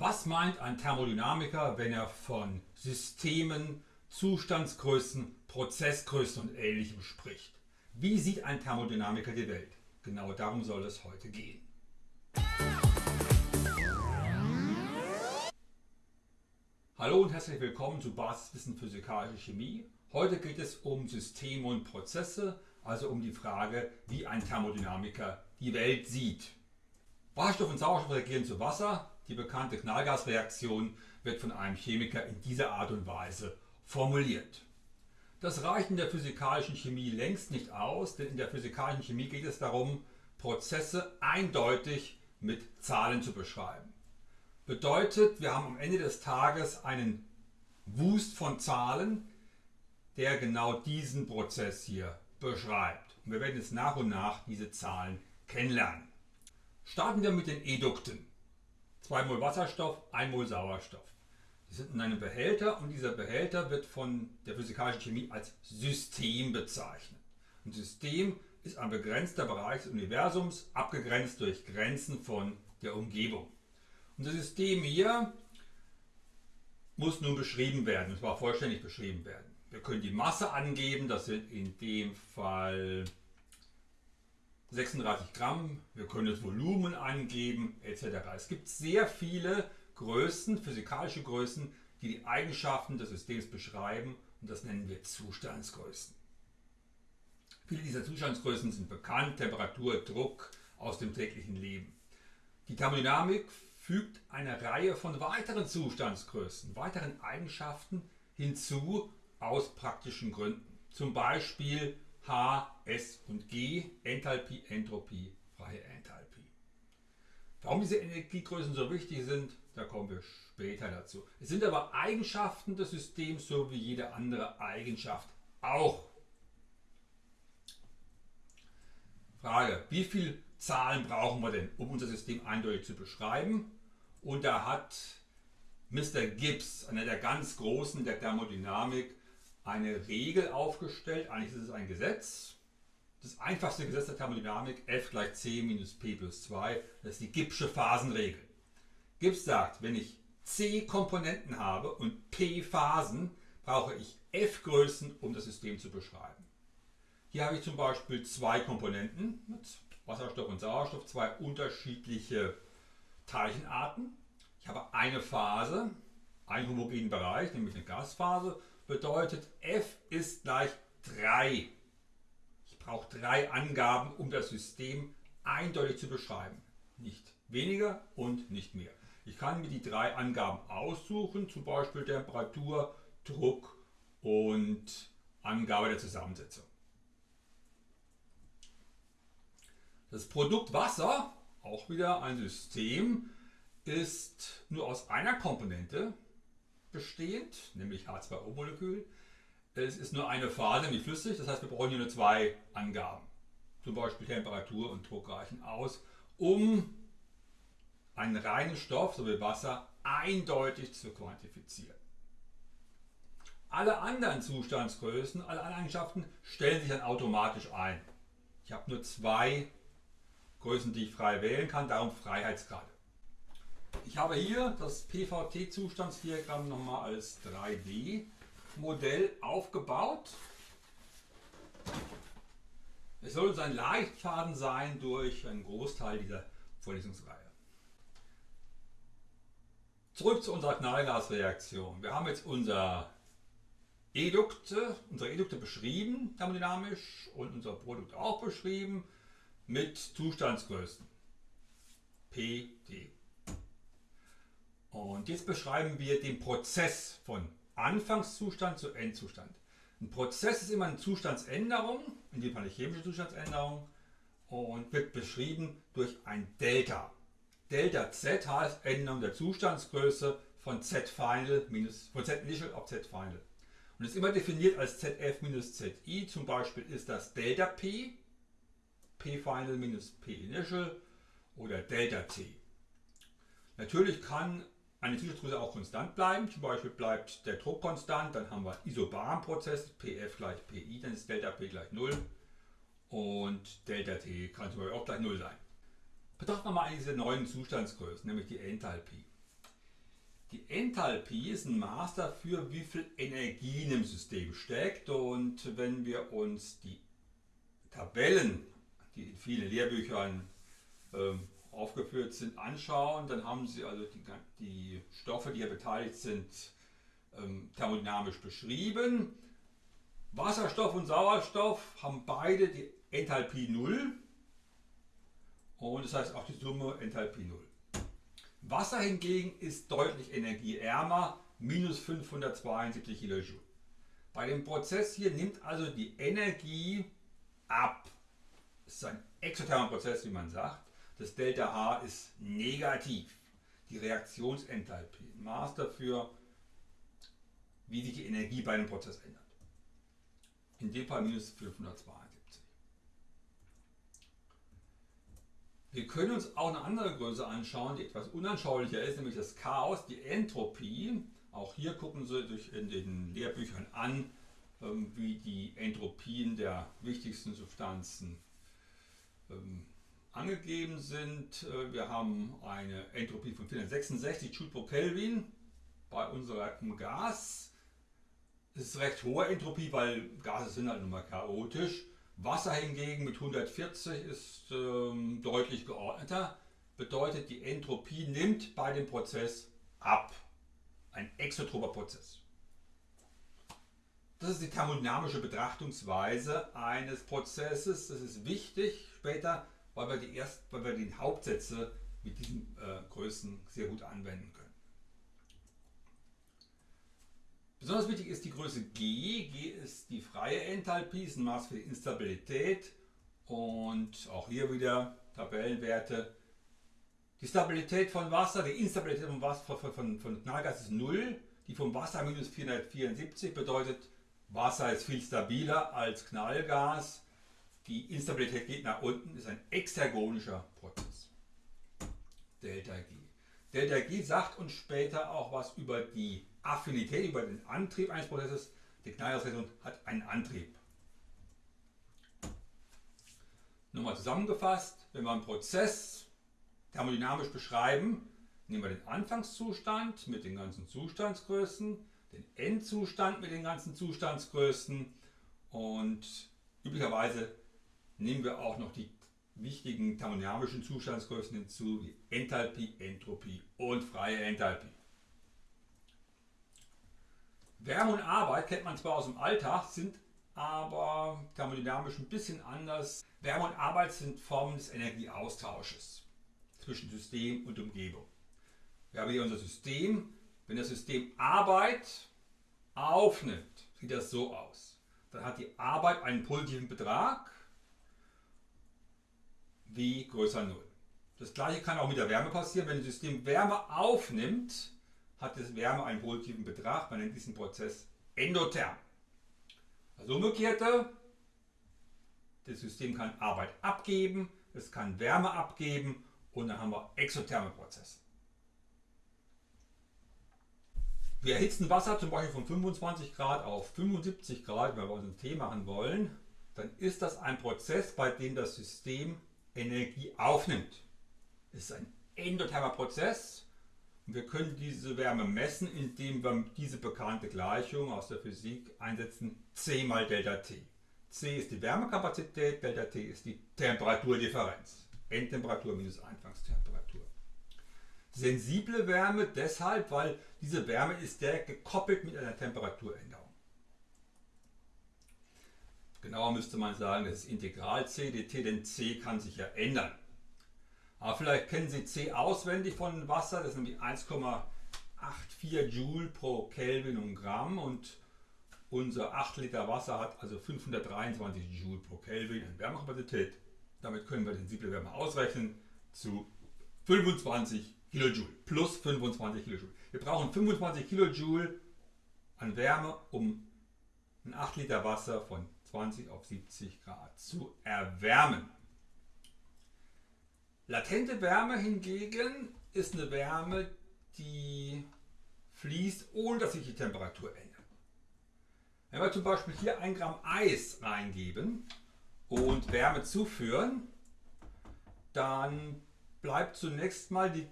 Was meint ein Thermodynamiker, wenn er von Systemen, Zustandsgrößen, Prozessgrößen und Ähnlichem spricht? Wie sieht ein Thermodynamiker die Welt? Genau darum soll es heute gehen. Hallo und herzlich willkommen zu Basiswissen Physikalische Chemie. Heute geht es um Systeme und Prozesse, also um die Frage, wie ein Thermodynamiker die Welt sieht. Wasserstoff und Sauerstoff reagieren zu Wasser. Die bekannte Knallgasreaktion wird von einem Chemiker in dieser Art und Weise formuliert. Das reicht in der physikalischen Chemie längst nicht aus, denn in der physikalischen Chemie geht es darum, Prozesse eindeutig mit Zahlen zu beschreiben. Bedeutet, wir haben am Ende des Tages einen Wust von Zahlen, der genau diesen Prozess hier beschreibt. Und wir werden jetzt nach und nach diese Zahlen kennenlernen. Starten wir mit den Edukten. 2 Mol Wasserstoff, 1 Mol Sauerstoff. Die sind in einem Behälter und dieser Behälter wird von der physikalischen Chemie als System bezeichnet. Ein System ist ein begrenzter Bereich des Universums, abgegrenzt durch Grenzen von der Umgebung. Unser System hier muss nun beschrieben werden, und zwar vollständig beschrieben werden. Wir können die Masse angeben, das sind in dem Fall 36 Gramm, wir können das Volumen angeben etc. Es gibt sehr viele Größen, physikalische Größen, die die Eigenschaften des Systems beschreiben und das nennen wir Zustandsgrößen. Viele dieser Zustandsgrößen sind bekannt, Temperatur, Druck aus dem täglichen Leben. Die Thermodynamik fügt eine Reihe von weiteren Zustandsgrößen, weiteren Eigenschaften hinzu aus praktischen Gründen. Zum Beispiel H, S und G, Enthalpie, Entropie, freie Enthalpie. Warum diese Energiegrößen so wichtig sind, da kommen wir später dazu. Es sind aber Eigenschaften des Systems, so wie jede andere Eigenschaft auch. Frage, wie viele Zahlen brauchen wir denn, um unser System eindeutig zu beschreiben? Und da hat Mr. Gibbs, einer der ganz Großen der Thermodynamik, eine Regel aufgestellt. Eigentlich ist es ein Gesetz. Das einfachste Gesetz der Thermodynamik, F gleich c minus p plus 2, das ist die Gibbsche Phasenregel. Gibbs sagt, wenn ich c Komponenten habe und p Phasen, brauche ich f Größen, um das System zu beschreiben. Hier habe ich zum Beispiel zwei Komponenten mit Wasserstoff und Sauerstoff, zwei unterschiedliche Teilchenarten. Ich habe eine Phase, einen homogenen Bereich, nämlich eine Gasphase bedeutet f ist gleich 3. Ich brauche drei Angaben, um das System eindeutig zu beschreiben. Nicht weniger und nicht mehr. Ich kann mir die drei Angaben aussuchen, zum Beispiel Temperatur, Druck und Angabe der Zusammensetzung. Das Produkt Wasser, auch wieder ein System, ist nur aus einer Komponente, bestehend, nämlich H2O-Molekül. Es ist nur eine Phase, nämlich flüssig, das heißt wir brauchen hier nur zwei Angaben. Zum Beispiel Temperatur und Druck reichen aus, um einen reinen Stoff, so wie Wasser, eindeutig zu quantifizieren. Alle anderen Zustandsgrößen, alle anderen Eigenschaften stellen sich dann automatisch ein. Ich habe nur zwei Größen, die ich frei wählen kann, darum Freiheitsgrade. Ich habe hier das PVT-Zustandsdiagramm nochmal als 3D-Modell aufgebaut. Es soll uns ein Leitfaden sein durch einen Großteil dieser Vorlesungsreihe. Zurück zu unserer Knallgasreaktion. Wir haben jetzt unser Edukte, unsere Edukte beschrieben, thermodynamisch, und unser Produkt auch beschrieben mit Zustandsgrößen. P, T. Und jetzt beschreiben wir den Prozess von Anfangszustand zu Endzustand. Ein Prozess ist immer eine Zustandsänderung, in dem Fall eine chemische Zustandsänderung, und wird beschrieben durch ein Delta. Delta Z heißt Änderung der Zustandsgröße von Z Final minus von Z Initial auf Z Final. Und ist immer definiert als ZF minus ZI. Zum Beispiel ist das Delta P, P Final minus P Initial oder Delta T. Natürlich kann eine Zustandsgröße auch konstant bleiben. Zum Beispiel bleibt der Druck konstant, dann haben wir Isobarprozess, PF gleich PI, dann ist Delta P gleich 0 und Delta T kann zum Beispiel auch gleich 0 sein. Betrachten wir mal diese neuen Zustandsgrößen, nämlich die Enthalpie. Die Enthalpie ist ein Maß dafür, wie viel Energie in dem System steckt. Und wenn wir uns die Tabellen, die in vielen Lehrbüchern ähm, aufgeführt sind, anschauen, dann haben Sie also die, die Stoffe, die hier beteiligt sind, ähm, thermodynamisch beschrieben. Wasserstoff und Sauerstoff haben beide die Enthalpie 0 und das heißt auch die Summe Enthalpie 0. Wasser hingegen ist deutlich energieärmer, minus 572 Kilojoule. Bei dem Prozess hier nimmt also die Energie ab. Es ist ein exothermer Prozess, wie man sagt. Das Delta H ist negativ. Die Reaktionsenthalpie, Maß dafür, wie sich die Energie bei einem Prozess ändert. In dem Fall minus 572. Wir können uns auch eine andere Größe anschauen, die etwas unanschaulicher ist, nämlich das Chaos, die Entropie. Auch hier gucken Sie sich in den Lehrbüchern an, ähm, wie die Entropien der wichtigsten Substanzen ähm, angegeben sind. Äh, wir haben eine Entropie von 466 Joule pro Kelvin bei unserem Gas. Das ist recht hohe Entropie, weil Gase sind halt nun mal chaotisch. Wasser hingegen mit 140 ist ähm, deutlich geordneter. Bedeutet, die Entropie nimmt bei dem Prozess ab. Ein exotroper Prozess. Das ist die thermodynamische Betrachtungsweise eines Prozesses. Das ist wichtig später weil wir, die erst, weil wir die Hauptsätze mit diesen äh, Größen sehr gut anwenden können. Besonders wichtig ist die Größe G. G ist die freie Enthalpie, ist ein Maß für die Instabilität und auch hier wieder Tabellenwerte. Die Stabilität von Wasser, die Instabilität von, Wasser, von, von, von Knallgas ist 0, die vom Wasser minus 474 bedeutet, Wasser ist viel stabiler als Knallgas die Instabilität geht nach unten, ist ein exergonischer Prozess. Delta G. Delta G sagt uns später auch was über die Affinität, über den Antrieb eines Prozesses. Die Knallgasreaktion hat einen Antrieb. Nochmal zusammengefasst, wenn wir einen Prozess thermodynamisch beschreiben, nehmen wir den Anfangszustand mit den ganzen Zustandsgrößen, den Endzustand mit den ganzen Zustandsgrößen und üblicherweise nehmen wir auch noch die wichtigen thermodynamischen Zustandsgrößen hinzu, wie Enthalpie, Entropie und freie Enthalpie. Wärme und Arbeit kennt man zwar aus dem Alltag, sind aber thermodynamisch ein bisschen anders. Wärme und Arbeit sind Formen des Energieaustausches zwischen System und Umgebung. Wir haben hier unser System. Wenn das System Arbeit aufnimmt, sieht das so aus. Dann hat die Arbeit einen positiven Betrag W größer 0. Das gleiche kann auch mit der Wärme passieren. Wenn das System Wärme aufnimmt, hat das Wärme einen positiven Betrag. Man nennt diesen Prozess endotherm. Also umgekehrte, das System kann Arbeit abgeben, es kann Wärme abgeben und dann haben wir exotherme Prozesse. Wir erhitzen Wasser zum Beispiel von 25 Grad auf 75 Grad, wenn wir uns einen Tee machen wollen, dann ist das ein Prozess, bei dem das System Energie aufnimmt. Es ist ein endothermer Prozess und wir können diese Wärme messen, indem wir diese bekannte Gleichung aus der Physik einsetzen, C mal Delta T. C ist die Wärmekapazität, Delta T ist die Temperaturdifferenz. Endtemperatur minus Anfangstemperatur. Sensible Wärme deshalb, weil diese Wärme ist direkt gekoppelt mit einer Temperaturänderung. Genauer müsste man sagen, das ist Integral C dt, denn C kann sich ja ändern. Aber vielleicht kennen Sie C auswendig von Wasser, das ist nämlich 1,84 Joule pro Kelvin und Gramm und unser 8 Liter Wasser hat also 523 Joule pro Kelvin an Wärmekapazität. Damit können wir sensible Wärme ausrechnen zu 25 Kilojoule plus 25 Kilojoule. Wir brauchen 25 Kilojoule an Wärme, um ein 8 Liter Wasser von 20 auf 70 Grad zu erwärmen. Latente Wärme hingegen ist eine Wärme, die fließt, ohne dass sich die Temperatur ändert. Wenn wir zum Beispiel hier 1 Gramm Eis reingeben und Wärme zuführen, dann bleibt zunächst mal die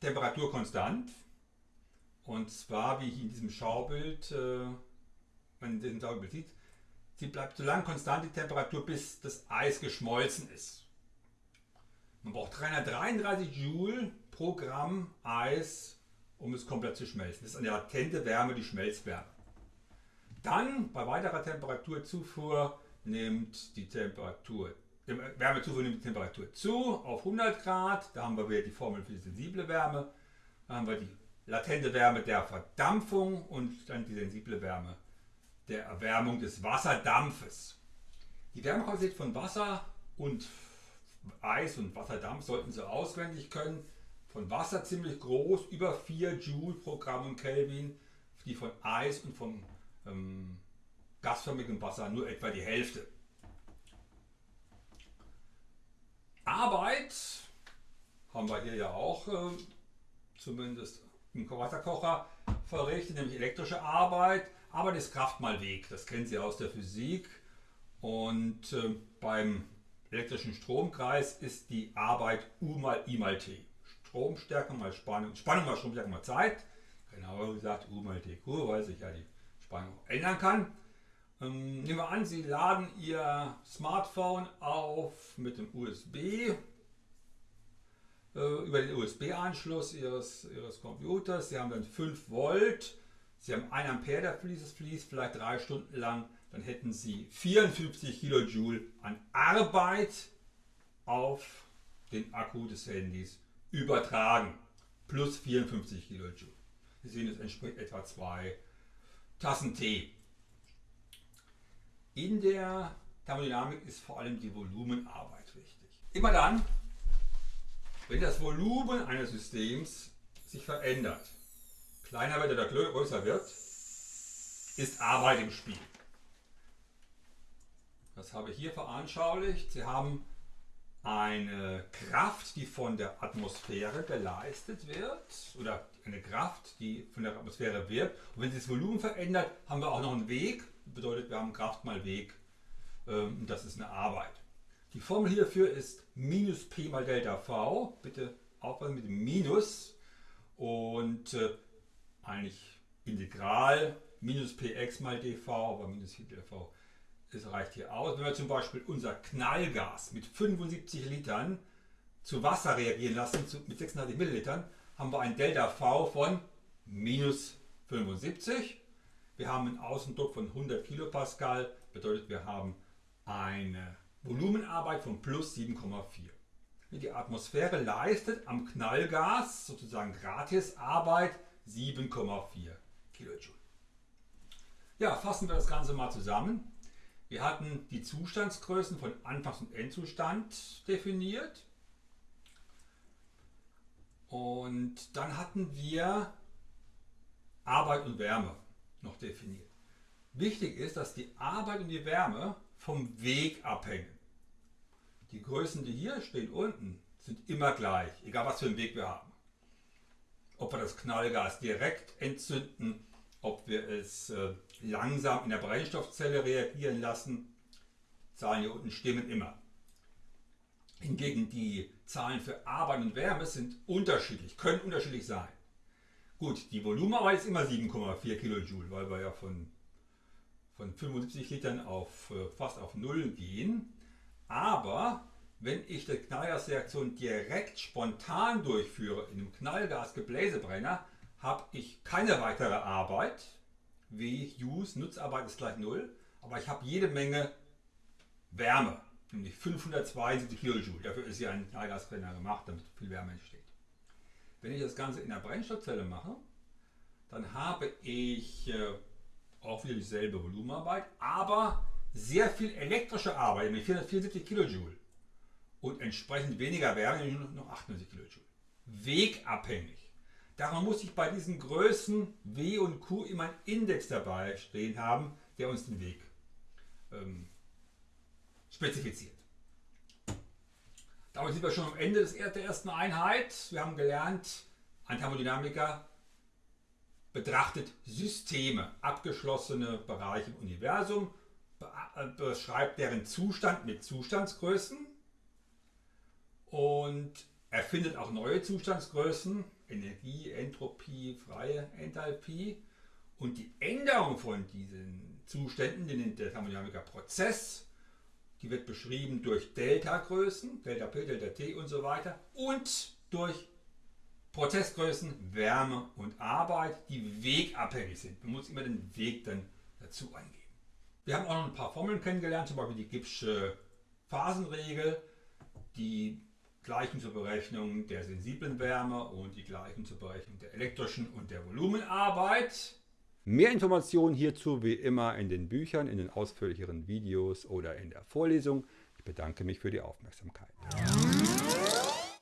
Temperatur konstant. Und zwar, wie ich in diesem Schaubild, äh, man in diesem Schaubild sieht, sie bleibt so lange konstant die Temperatur, bis das Eis geschmolzen ist. Man braucht 333 Joule pro Gramm Eis, um es komplett zu schmelzen. Das ist eine latente Wärme, die Schmelzwärme. Dann bei weiterer Temperaturzufuhr nimmt die Temperatur, Wärmezufuhr nimmt die Temperatur zu auf 100 Grad. Da haben wir wieder die Formel für die sensible Wärme. Da haben wir die latente Wärme der Verdampfung und dann die sensible Wärme der Erwärmung des Wasserdampfes. Die Wärmequalität von Wasser und Eis und Wasserdampf sollten Sie auswendig können. Von Wasser ziemlich groß, über 4 Joule pro Gramm Kelvin. Die von Eis und von ähm, gasförmigem Wasser nur etwa die Hälfte. Arbeit haben wir hier ja auch äh, zumindest im Wasserkocher verrichtet, nämlich elektrische Arbeit. Arbeit ist Kraft mal Weg, das kennen Sie aus der Physik. Und äh, beim elektrischen Stromkreis ist die Arbeit U mal I mal T. Stromstärke mal Spannung, Spannung mal Stromstärke mal Zeit. Genauer gesagt U mal T Q, weil sich ja die Spannung ändern kann. Ähm, nehmen wir an, Sie laden Ihr Smartphone auf mit dem USB äh, über den USB-Anschluss Ihres, Ihres Computers. Sie haben dann 5 Volt. Sie haben 1 Ampere, der fließt, fließt vielleicht drei Stunden lang dann hätten Sie 54 Kilojoule an Arbeit auf den Akku des Handys übertragen. Plus 54 Kilojoule. Sie sehen, es entspricht etwa zwei Tassen Tee. In der Thermodynamik ist vor allem die Volumenarbeit wichtig. Immer dann, wenn das Volumen eines Systems sich verändert, kleiner wird oder größer wird, ist Arbeit im Spiel. Das habe ich hier veranschaulicht. Sie haben eine Kraft, die von der Atmosphäre geleistet wird, oder eine Kraft, die von der Atmosphäre wirkt. Und wenn sich das Volumen verändert, haben wir auch noch einen Weg. Das bedeutet, wir haben Kraft mal Weg. Ähm, das ist eine Arbeit. Die Formel hierfür ist minus P mal Delta V. Bitte aufpassen mit dem Minus. Und äh, eigentlich Integral minus Px mal dv, aber minus dv das reicht hier aus. Wenn wir zum Beispiel unser Knallgas mit 75 Litern zu Wasser reagieren lassen, mit 36 Millilitern, haben wir ein Delta V von minus 75. Wir haben einen Außendruck von 100 Kilopascal, bedeutet wir haben eine Volumenarbeit von plus 7,4. Die Atmosphäre leistet am Knallgas sozusagen Gratisarbeit 7,4 Kilojoule. Ja, fassen wir das Ganze mal zusammen. Wir hatten die Zustandsgrößen von Anfangs- und Endzustand definiert. Und dann hatten wir Arbeit und Wärme noch definiert. Wichtig ist, dass die Arbeit und die Wärme vom Weg abhängen. Die Größen, die hier stehen unten, sind immer gleich, egal was für einen Weg wir haben. Ob wir das Knallgas direkt entzünden ob wir es äh, langsam in der Brennstoffzelle reagieren lassen. Zahlen hier unten stimmen immer. Hingegen die Zahlen für Arbeit und Wärme sind unterschiedlich, können unterschiedlich sein. Gut, die Volumenarbeit ist immer 7,4 Kilojoule, weil wir ja von, von 75 Litern auf äh, fast auf Null gehen. Aber wenn ich die Knallgasreaktion direkt spontan durchführe in einem Knallgasgebläsebrenner, habe ich keine weitere Arbeit. W, Use, Nutzarbeit ist gleich 0. Aber ich habe jede Menge Wärme, nämlich 572 Kilojoule. Dafür ist hier ein Gasbrenner gemacht, damit viel Wärme entsteht. Wenn ich das Ganze in der Brennstoffzelle mache, dann habe ich äh, auch wieder dieselbe Volumenarbeit, aber sehr viel elektrische Arbeit, nämlich 474 Kilojoule. Und entsprechend weniger Wärme, nur noch 98 Kilojoule. Wegabhängig. Darum muss ich bei diesen Größen W und Q immer einen Index dabei stehen haben, der uns den Weg ähm, spezifiziert. Damit sind wir schon am Ende der ersten Einheit. Wir haben gelernt, ein Thermodynamiker betrachtet Systeme, abgeschlossene Bereiche im Universum, äh, beschreibt deren Zustand mit Zustandsgrößen und erfindet auch neue Zustandsgrößen Energie, Entropie, freie Enthalpie. Und die Änderung von diesen Zuständen, den nennt der Thermodynamiker Prozess, die wird beschrieben durch Delta-Größen, Delta P, Delta T und so weiter und durch Prozessgrößen, Wärme und Arbeit, die wegabhängig sind. Man muss immer den Weg dann dazu eingeben. Wir haben auch noch ein paar Formeln kennengelernt, zum Beispiel die Gibbsche Phasenregel, die Gleichen zur Berechnung der sensiblen Wärme und die Gleichen zur Berechnung der elektrischen und der Volumenarbeit. Mehr Informationen hierzu wie immer in den Büchern, in den ausführlicheren Videos oder in der Vorlesung. Ich bedanke mich für die Aufmerksamkeit.